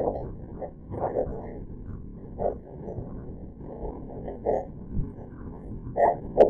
Thank you.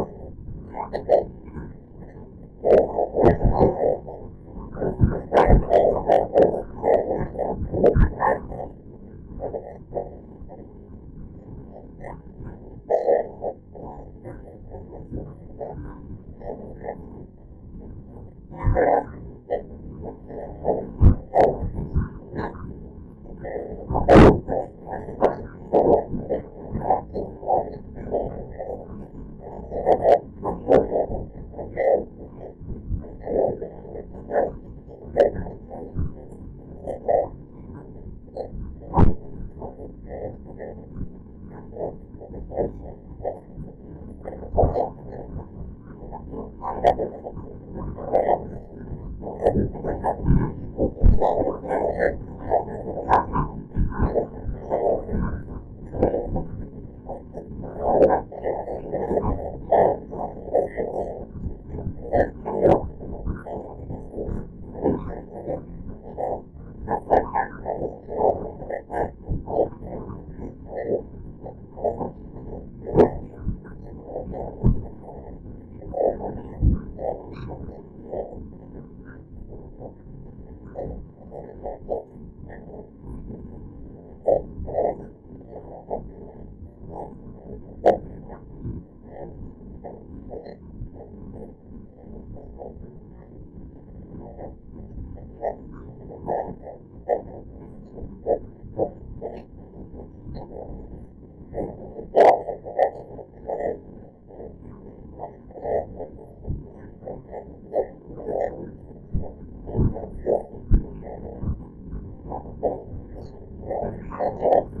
horrible.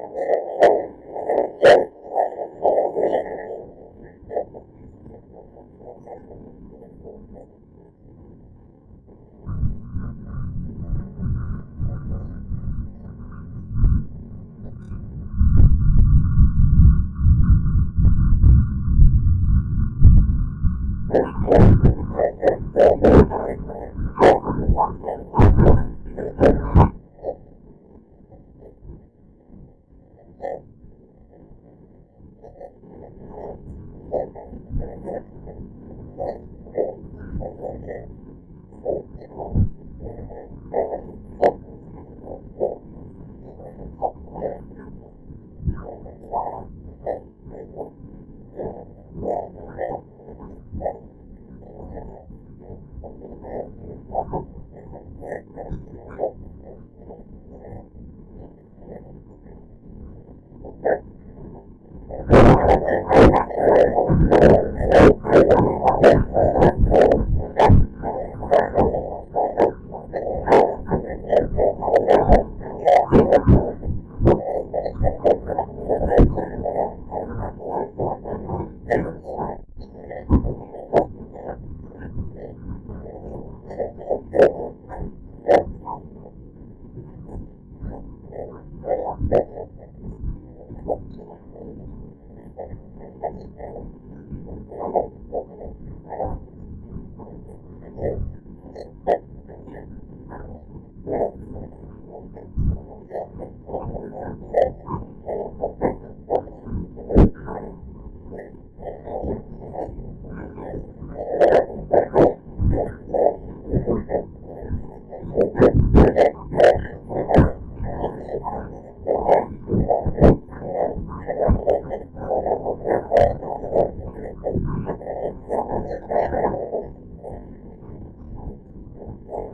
Thank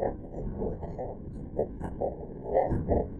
Thank you.